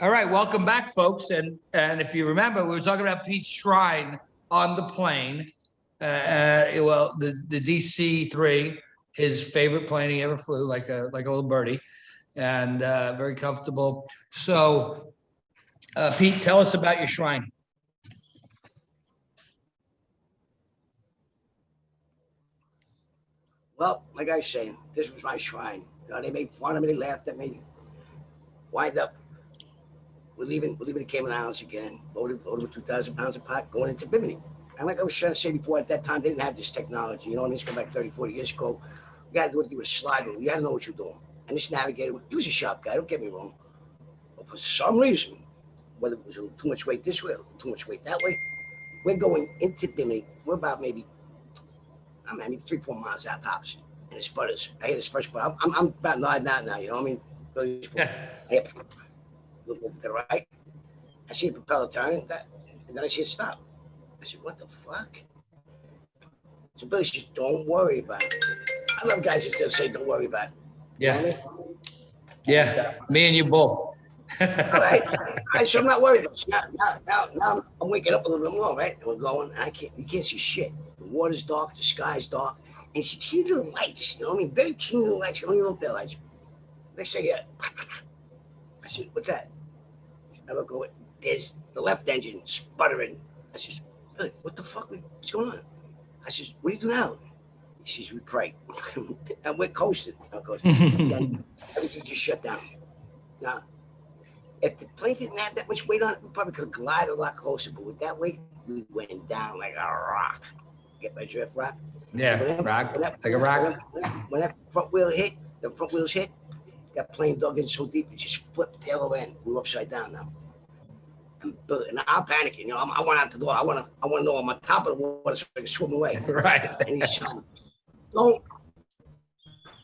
All right, welcome back, folks. And, and if you remember, we were talking about Pete's Shrine on the plane. Uh, uh, well, the, the DC three, his favorite plane he ever flew, like a, like a little birdie and, uh, very comfortable. So, uh, Pete, tell us about your shrine. Well, like I say, this was my shrine. You know, they made fun of me, they laughed at me. Wind up, we're leaving, we're leaving the Cayman Islands again, loaded, loaded with 2,000 pounds of pot, going into Bimini. And like I was trying to say before, at that time, they didn't have this technology. You know, what I mean, it's back 30, 40 years ago. You got to do it through a slide rule. You got to know what you're doing. And this navigator, he was a sharp guy, don't get me wrong. But for some reason, whether it was a little too much weight this way, little too much weight that way, we're going into Bimini. We're about maybe I mean, mean, three, four miles out tops. And it sputters. I hit his first sputter. I'm, I'm, I'm about out now, you know what I mean? Really, I hit, look over to the right. I see the propeller turn, that, and then I see it stop. I said, what the fuck? So Billy says, don't worry about it. I love guys that still say, don't worry about it. You know Yeah, I mean? yeah, me and you both. All right. All right, so I'm not worried about it. Now, now, now, now I'm waking up a little bit more, right? And we're going, and I can't, you can't see shit. The water's dark, the sky's dark, and it's teeny little lights, you know what I mean? Very teeny little lights. You don't even know if they're lights. Next thing, yeah. I said, what's that? I look over, there's the left engine sputtering. I says, Billy, what the fuck? What's going on? I says, what do you do now? He says, we pray. and we're coasting. Of course. then everything just shut down. Now, if the plane didn't have that much weight on it, we probably could have glided a lot closer. But with that weight, we went down like a rock. Get my drift, rock? Yeah, When that- rock, when that- like a rock. When that front wheel hit, the front wheels hit, that plane dug in so deep, it just flipped tail over end. We were upside down now. And, and I'm panicking. You know, I'm, I went out the door. I want to, I want to know I'm on top of the water so I can swim away. Right. And he said, don't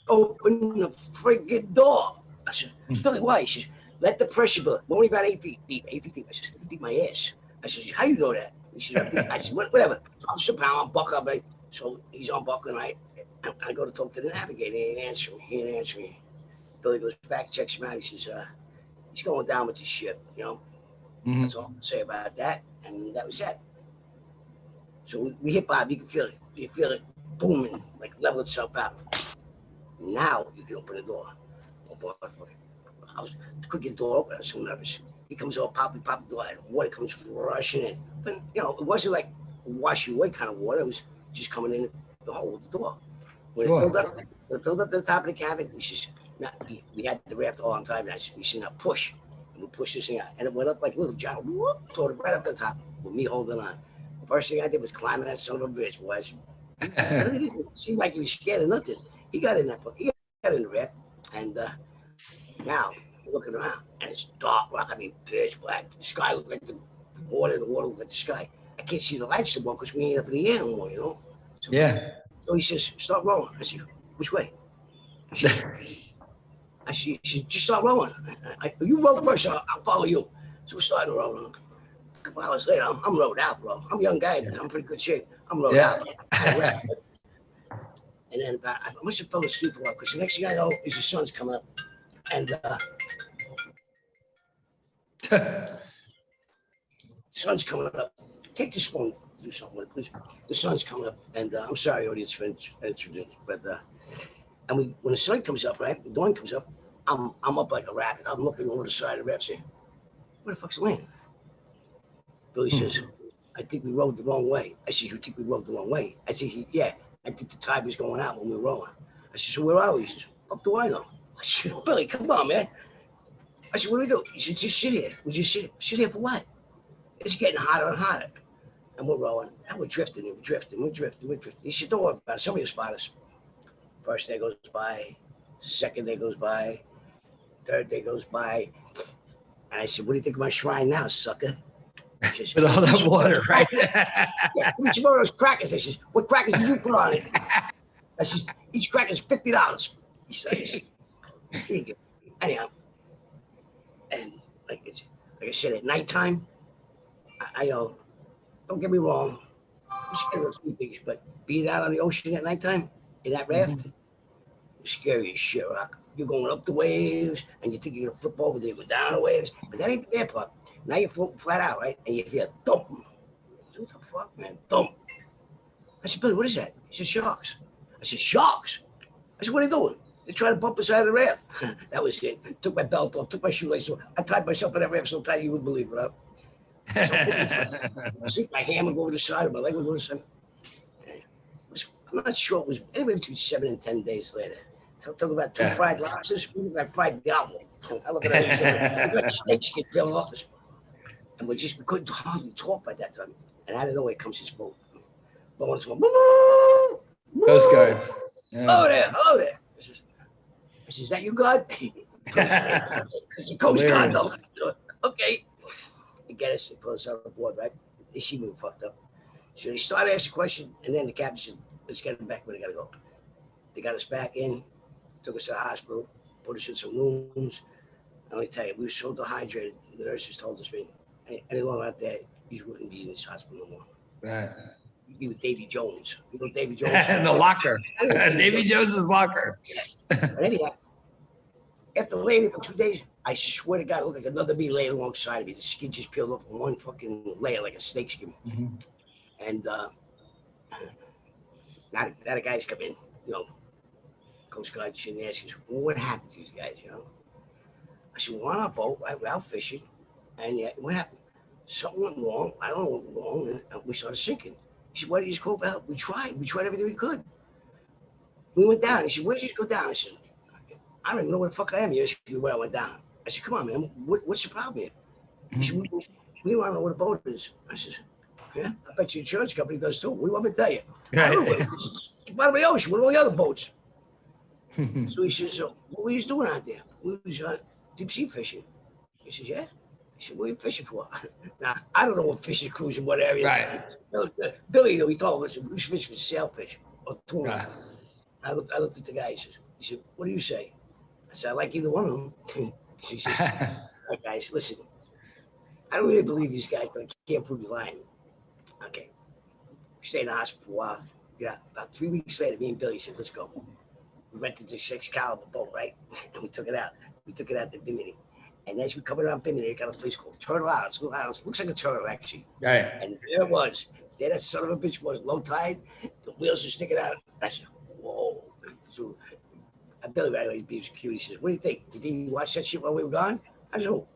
open the friggin' door. I said, hmm. Billy, why? He says, let the pressure build. We're only about eight feet deep, eight feet deep. I said, feet deep my ass. I said, how you know that? He said, I said, "What- whatever. I'm sitting down, I'm buckle up. Right? So he's on buckle, and I, I go to talk to the navigator. He ain't answering me. He ain't answering me. Billy goes back, checks him out. He says, uh, he's going down with the ship, you know? Mhm. That's all I can say about that. And that was that. So we, we hit Bob, you can feel it. You feel it booming, like level itself out. Now you can open the door. Oh, I was couldn't get the door open. I was so nervous. He comes over, pop, we pop the door, and water comes rushing in. But you know, it wasn't like wash you away kind of water. It was just coming in the hole of the door. When Sure. it filled up, when it filled up to the top of the cabin, we says, nah, we, we had the raft all on time. And I said, we said, now push. And we pushed this thing out. And it went up like a little John, whoop, toward it right up to the top with me holding on. The First thing I did was climbing that son of a bitch, boys. It really didn't seem like he was scared of nothing. He got in that, boat. he got in the raft. And uh, now looking around and it's dark, rock. I mean, pitch black. The sky looked like the water, the water looked like the sky. I can't see the lights anymore because we ain't up in the air no more, you know? So, Yeah. so he says, start rolling. I said, which way? I said, I said, just start rolling. I, you roll first, I'll, I'll follow you. So we started rolling. A couple hours later, I'm, I'm rode out, bro. I'm a young guy. I'm in pretty good shape. I'm rode Yeah. out. And then about, I must have fell asleep a while because the next thing I know is the sun's coming up. And uh, sun's coming up. Take this phone, do something with it, please. The sun's coming up, and uh, I'm sorry, audience friends, friends, but uh, and we when the sun comes up, right, the dawn comes up, I'm I'm up like a rabbit. I'm looking over the side of the raft, saying, "Where the fuck's the land?" Billy Hmm. says, "I think we rode the wrong way." I said, "You think we rode the wrong way?" I said, "Yeah, I think the tide was going out when we were rowing." I said, "So where are we?" He says, "Up the I know?" I said, "Billy, come on, man." I said, "What do we do?" He said, "Just sit here. We just sit. here. Sit here for what?" It's getting hotter and hotter. And we're rowing. And we're drifting and we're drifting, we're drifting, we're drifting. He said, Don't worry about it. Somebody will spot us. First day goes by, second day goes by, third day goes by. And I said, What do you think of my shrine now, sucker? Says, With all that water, right? yeah, each one of those crackers. I says, What crackers did you put on it? I says, Each cracker's $50. He said, I said, Here you go. Anyhow, and like, it's, like I said, at nighttime, I, I uh, don't get me wrong, I'm scared of things, but being out on the ocean at nighttime in that mm-hmm. raft, it's scary as shit, Rock. you're going up the waves and you think you're gonna flip over, then you go down the waves. But that ain't the bad part. Now you're floating flat out, right? And you feel thump. What the fuck, man? Thump. I said, Billy, what is that? He said, sharks. I said, sharks? I said, what are they doing? They tried to bump us out of the raft. that was it. Took my belt off, took my shoelace off. I tied myself in that raft so tight you wouldn't believe it. I think my hand would go over the side, of my leg would go over the side. It I'm not sure it was anywhere between seven and ten days later. Talk, talk about two Yeah. fried lobsters, we fried gobble. I look at that. and "We got snakes get filled off us. And we just we couldn't hardly talk by that time. And out of nowhere comes this boat. Blowing its horn. Coast guards. Oh Yeah. there, oh there. I says, I says, is that you, God? Coast Guard, though. Okay. They get us, they put us on board, right? They see me fucked up. So they start asking questions, and then the captain said, let's get them back where they gotta go. They got us back in, took us to the hospital, put us in some rooms. I only tell you, we were so dehydrated. The nurses told us, man, any longer out there, you wouldn't be in this hospital no more. Right. You'd be with Davy Jones. You know Davy Jones? And the locker. Davy Jones's locker. But anyhow, after laying for two days, I swear to God, it looked like another bee laying alongside of me. The skin just peeled off in one fucking layer like a snake skin. Mhm. And uh, now, the- lot of guys come in, you know, Coast Guard and ask us, well, what happened to these guys, you know? I said, we're on our boat, right? We're out fishing. And yeah, what happened? Something went wrong. I don't know what went wrong. And- we started sinking. He said, why did you just call for help? We tried. We tried everything we could. We went down. He said, where did you just go down? I said, I don't even know where the fuck I am. You asked me where I went down. I said, come on, man. What, what's the problem here? He said, mm-hmm. we, we want to know where the boat is. I said, yeah, I bet your insurance company does too. We want me to tell you? Right. The bottom of the ocean. What are all the other boats? So he says, so what were you doing out there? We was uh, deep sea fishing. He says, yeah. He said, what are you fishing for? now, I don't know what fishing cruise in what area. Right. Billy, uh, Billy, though, he told us, we was fishing for sailfish or tuna. Right. I looked, I looked at the guy. He says, he said, what do you say? I said, I like either one of them. he says, right, guys, listen. I don't really believe these guys, but I can't prove you're lying. Okay. We stayed in the hospital for a while. Yeah, about three weeks later, me and Billy said, let's go. We rented this six caliber boat, right? And we took it out. We took it out to Bimini. And as we coming around Bimini, they got a place called Turtle Island. It's a little island. Looks like a turtle, actually. Right. And there it was. There that son of a bitch was low tide. The wheels are sticking out. I said, whoa. So uh, Billy right away, he's cute. He says, what do you think? Did you watch that shit while we were gone? I said, oh,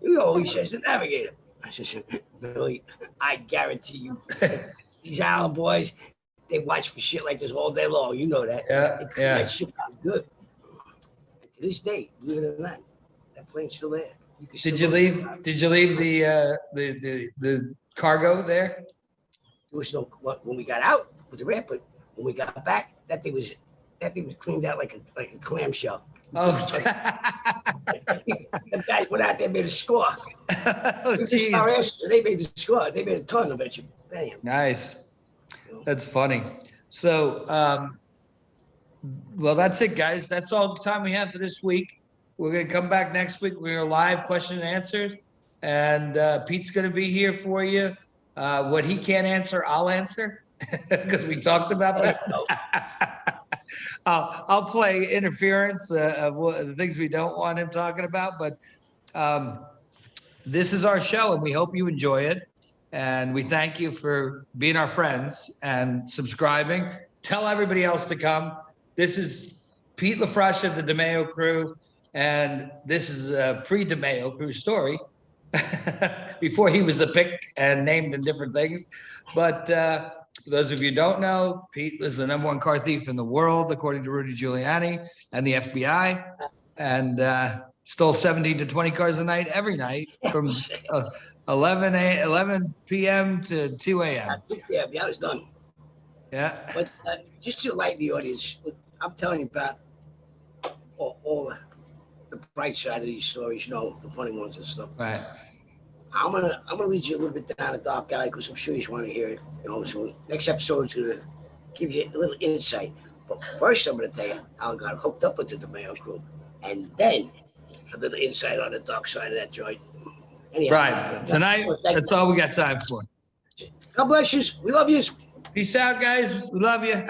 you know, he says, the navigator. I said, Billy, I guarantee you, these island boys, they watch for shit like this all day long. You know that. Yeah. Yeah. That shit out good. And to this day, believe it or not, that plane's still there. You can Did you leave? Did you leave the uh, the the the cargo there? There was no what- when we got out with the ramp, but when we got back, that thing was that thing was cleaned out like a like a clamshell. Oh. the guys went out there and made a score. oh, This is our jeez. answer. They made the score. They made a ton of it. Damn. Nice. That's funny. So, um, well, that's it, guys. That's all the time we have for this week. We're gonna come back next week. We're live question and answers, and uh, Pete's gonna be here for you. Uh, what he can't answer, I'll answer because we talked about that. I'll, I'll play interference uh, of what, the things we don't want him talking about, but um, this is our show and we hope you enjoy it. And we thank you for being our friends and subscribing. Tell everybody else to come. This is Pete LaFroscia of the DeMeo crew. And this is a pre-DeMeo crew story before he was a pick and named in different things. But uh, for those of you who don't know, Pete was the number one car thief in the world, according to Rudy Giuliani and the FBI, and uh, stole 17 to 20 cars a night every night from uh, 11 a 11 p.m. to 2 a.m. Yeah, yeah, I was done. Yeah, But uh, just to lighten the audience, I'm telling you about all, all the- the bright side of these stories, you know, the funny ones and stuff. right. I'm gonna I'm gonna lead you a little bit down a dark alley because I'm sure you just want to hear it. You know, so next episode's gonna give you a little insight. But first, I'm gonna tell you how I got hooked up with the DeMeo crew, and then a little insight on the dark side of that joint. Anyhow, Right. Tonight, that's all we got time for. God bless you. We love you. Peace out, guys. We love you.